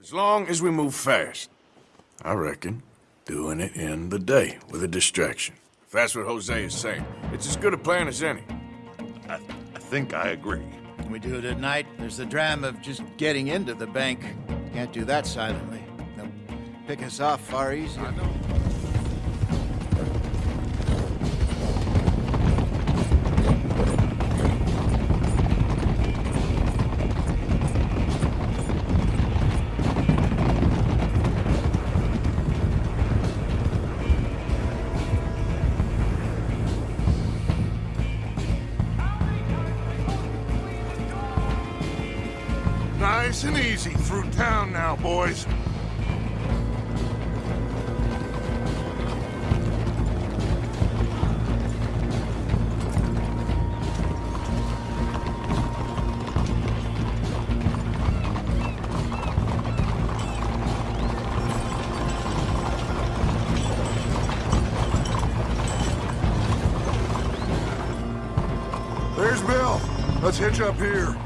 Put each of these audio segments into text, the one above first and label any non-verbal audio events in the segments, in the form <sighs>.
As long as we move fast. I reckon doing it in the day with a distraction. If that's what Hosea is saying, it's as good a plan as any. I, I think I agree. When we do it at night, there's the dram of just getting into the bank. Can't do that silently. They'll pick us off far easier. Nice and easy through town now, boys. There's Bill. Let's hitch up here.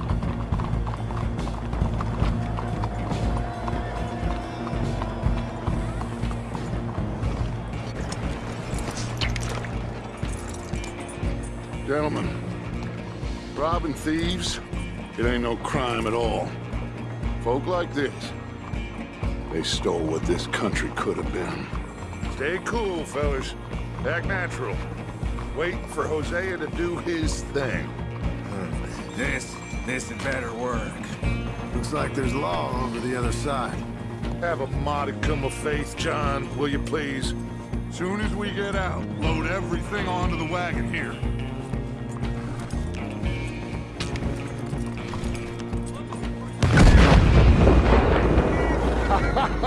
Gentlemen, robbing thieves, it ain't no crime at all. Folk like this, they stole what this country could have been. Stay cool, fellas. Act natural. Wait for Hosea to do his thing. Hmm. This, this had better work. Looks like there's law over the other side. Have a modicum of faith, John, will you please? Soon as we get out, load everything onto the wagon here. <laughs>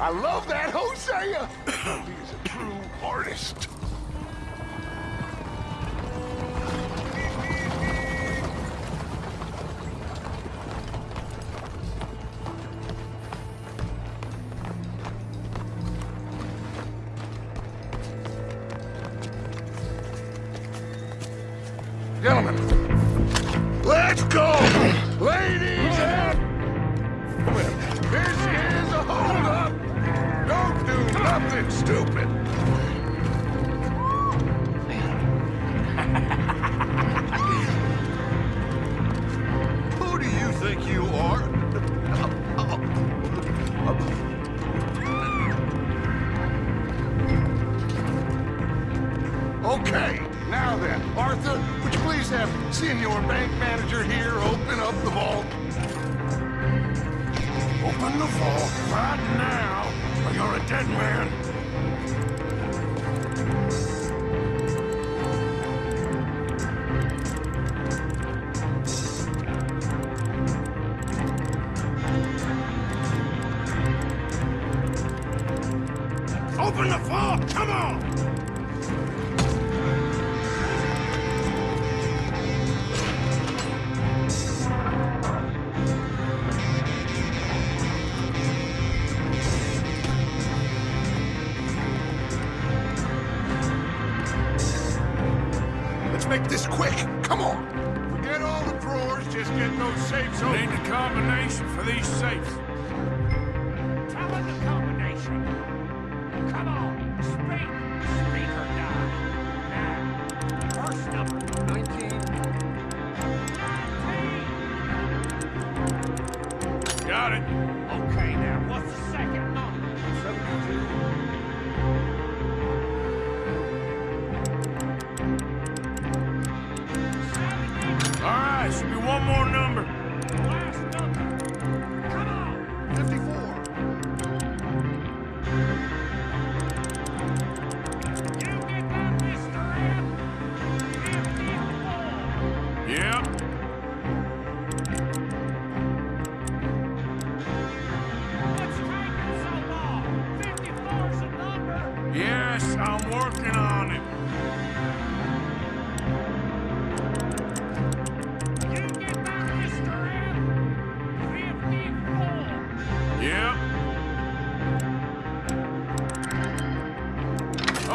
I love that Hosea! <coughs> He's a true artist.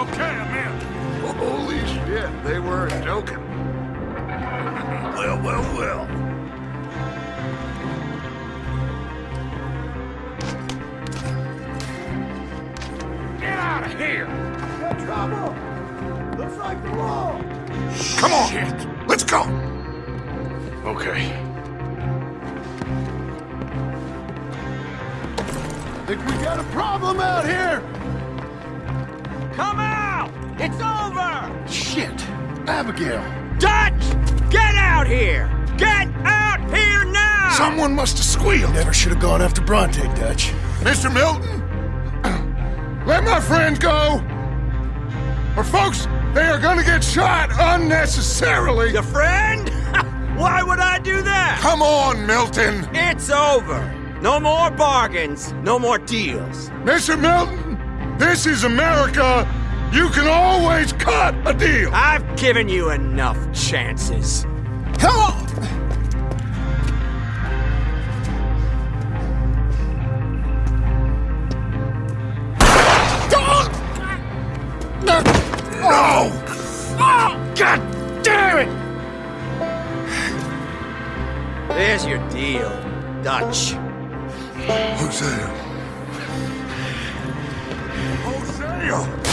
Okay, I'm in. Holy shit, they weren't joking. <laughs> well, well, well. out of here! Trouble! Looks like the wall! Come on! Let's go! Okay. Think we got a problem out here! Come out! It's over! Shit! Abigail! Dutch! Get out here! Get out here now! Someone must have squealed. Never should have gone after Bronte, Dutch. Mr. Milton? <clears throat> Let my friend go! Or folks, they are gonna get shot unnecessarily! Your friend? <laughs> Why would I do that? Come on, Milton! It's over. No more bargains, no more deals. Mr. Milton, this is America! You can always cut a deal! I've given you enough chances. Come on! No! Ah. God damn it! There's your deal, Dutch. Hosea. Hosea!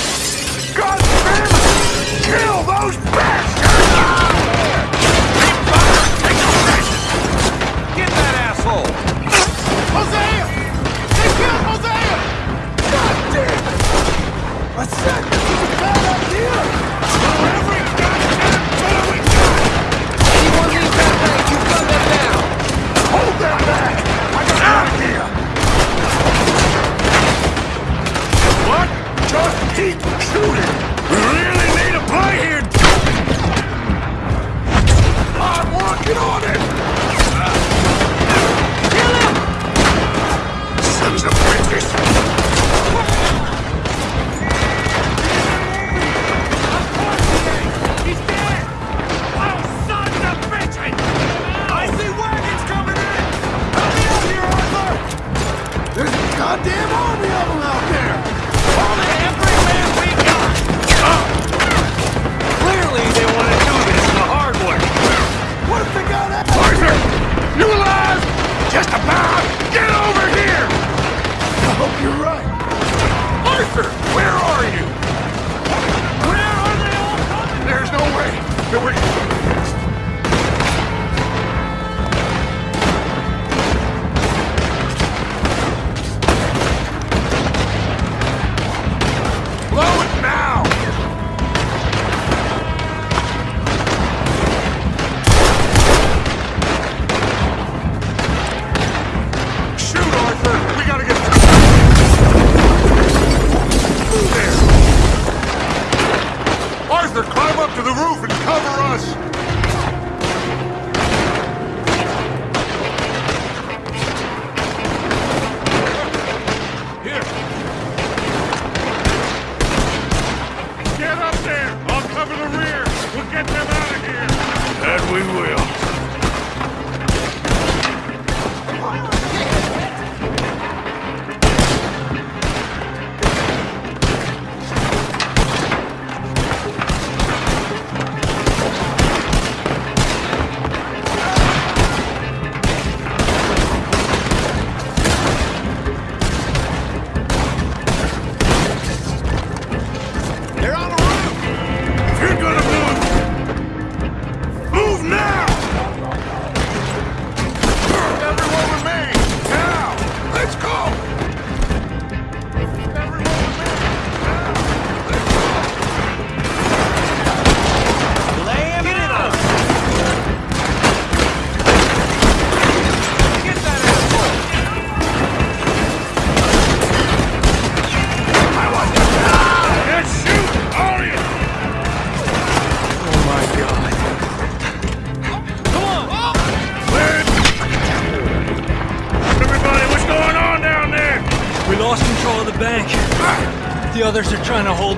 God damn it! Kill those bastards! Get that asshole! Hosea! They killed Hosea! God damn this a bad idea! Just keep shooting! We really need a play here! I'm working on it! Kill him! Sons of bitches! He's dead! Oh, Just about! Get over here!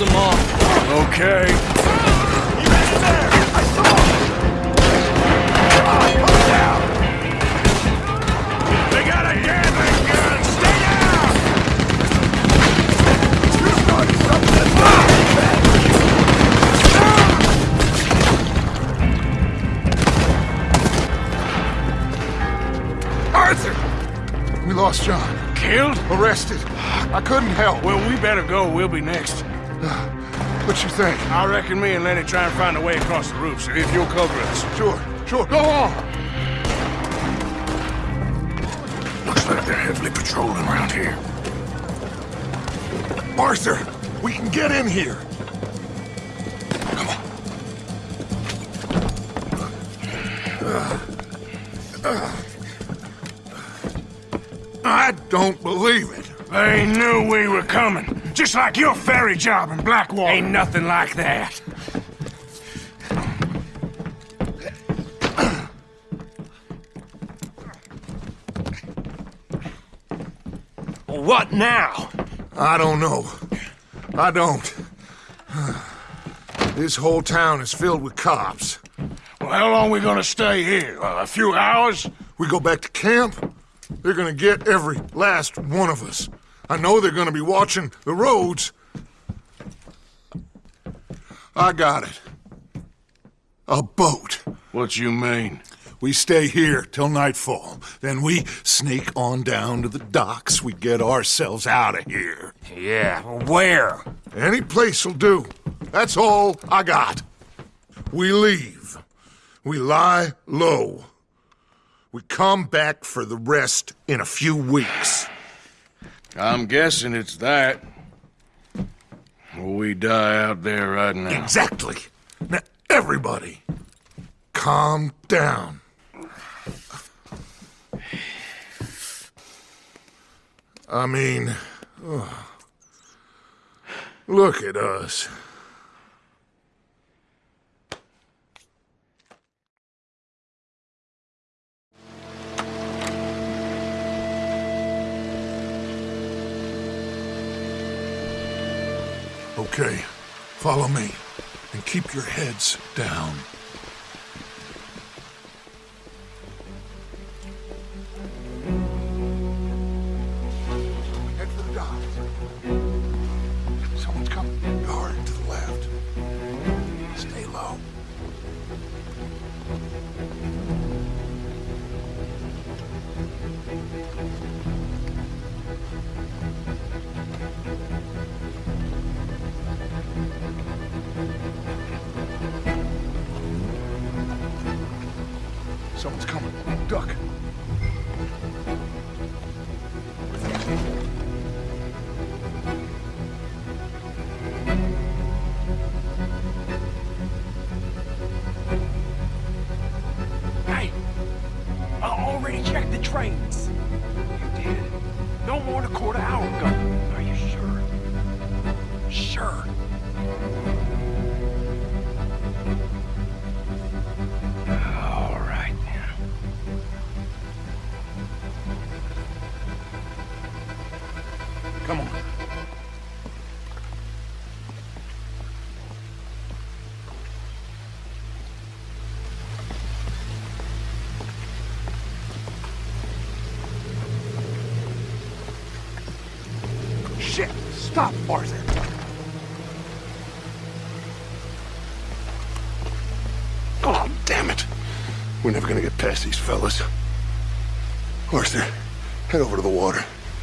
Are trying to hold them off. Okay. They got a Gatling gun! Stay down! Arthur! We lost John. Killed? Arrested. I couldn't help. Well, we better go. We'll be next. <sighs> What you think? I reckon me and Lenny try and find a way across the roof, so if you'll cover us. Sure, sure. Go on! Looks like they're heavily patrolling around here. Barser, we can get in here. Come on. I don't believe it. They knew we were coming. Just like your ferry job in Blackwater. Ain't nothing like that. What now? I don't know. I don't. This whole town is filled with cops. Well, how long we gonna stay here? Uh, a few hours? We go back to camp, they're gonna get every last one of us. I know they're gonna be watching the roads. I got it. A boat. What you mean? We stay here till nightfall. Then we sneak on down to the docks. We get ourselves out of here. Yeah, where? Any place'll do. That's all I got. We leave. We lie low. We come back for the rest in a few weeks. I'm guessing it's that. Or we die out there right now. Exactly. Now, everybody, calm down. I mean, ugh. look at us. Okay, follow me and keep your heads down. Ago. Are you sure? Sure. We're never gonna get past these fellas. Arthur, head over to the water.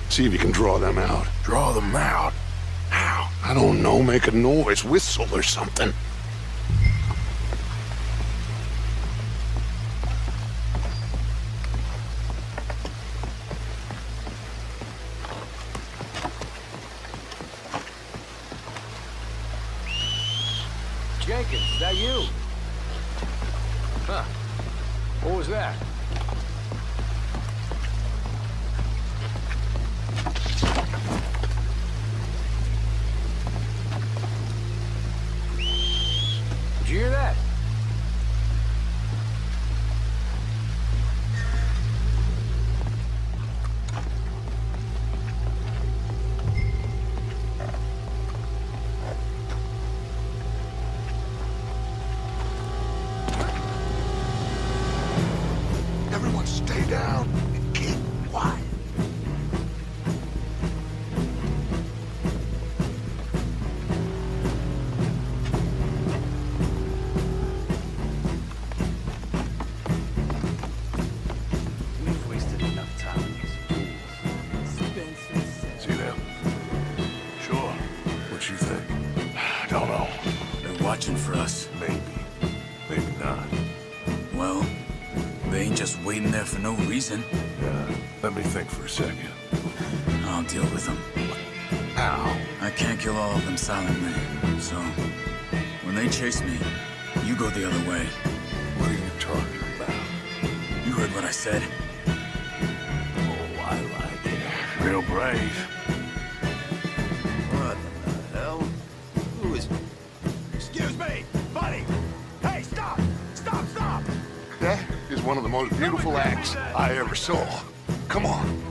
See if you can draw them out. Draw them out. How? I don't know. Make a noise. Whistle or something. Watching for us. Maybe. Maybe not. Well, they ain't just waiting there for no reason. Yeah. Let me think for a second. I'll deal with them. Ow. I can't kill all of them silently, so when they chase me, you go the other way. What are you talking about? You heard what I said. Oh, I like it. Real brave. One of the most beautiful acts I ever saw. Come on.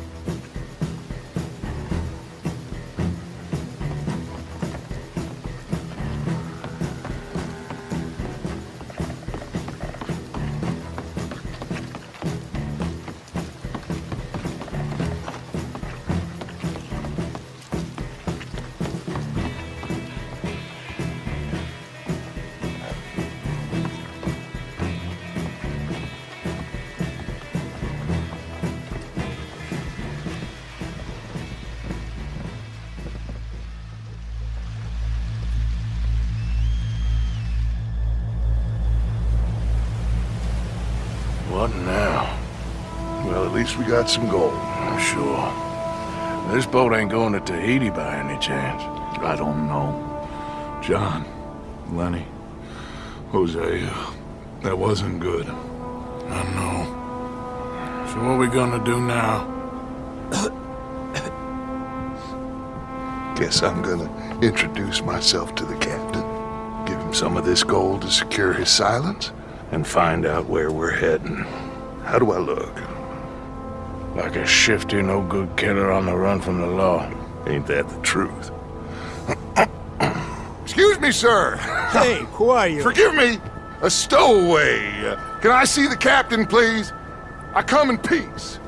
Least we got some gold. I'm sure. This boat ain't going to Tahiti by any chance. I don't know. John, Lenny, Hosea, that wasn't good. I know. So what are we gonna do now? Guess I'm gonna introduce myself to the captain. Give him some of this gold to secure his silence, and find out where we're heading. How do I look? Like a shifty, no-good killer on the run from the law. Ain't that the truth? <coughs> Excuse me, sir. Hey, who are you? Forgive me. A stowaway. Uh, Can I see the captain, please? I come in peace.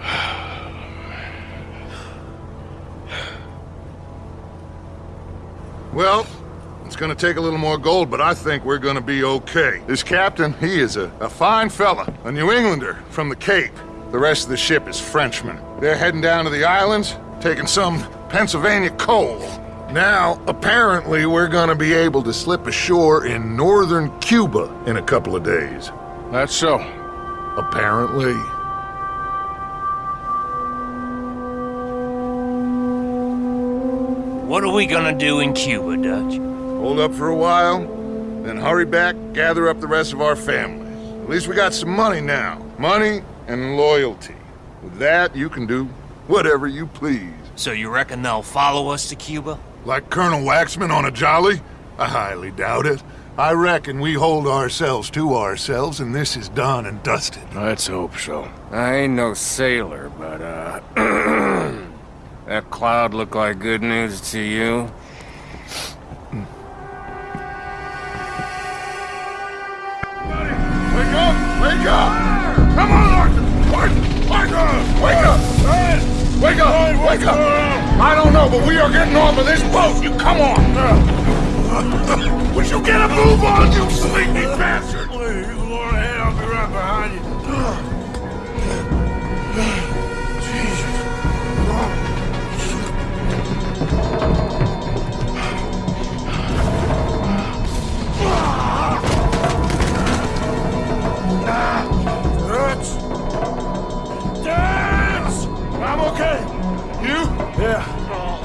<sighs> Well, it's gonna take a little more gold, but I think we're gonna be okay. This captain, he is a, a fine fella, a New Englander from the Cape. The rest of the ship is Frenchmen. They're heading down to the islands, taking some Pennsylvania coal. Now, apparently, we're gonna be able to slip ashore in northern Cuba in a couple of days. That's so. Apparently. What are we gonna do in Cuba, Dutch? Hold up for a while, then hurry back, gather up the rest of our families. At least we got some money now. Money and loyalty. With that, you can do whatever you please. So you reckon they'll follow us to Cuba? Like Colonel Waxman on a jolly? I highly doubt it. I reckon we hold ourselves to ourselves and this is done and dusted. Let's hope so. I ain't no sailor, but, uh... <clears throat> that cloud look like good news to you? Wake up! Wake up! Arthur! Arthur! Wake up! Wake up! Wake up! I don't know, but we are getting off of this boat! You come on! <laughs> Would you get a move on, you sleepy bastard? Please, ahead. I'll be right behind you. Yeah. No,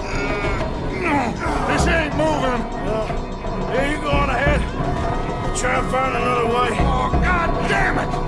This ain't moving. Yeah. Here you go on ahead. Try and find another way. Oh, God damn it!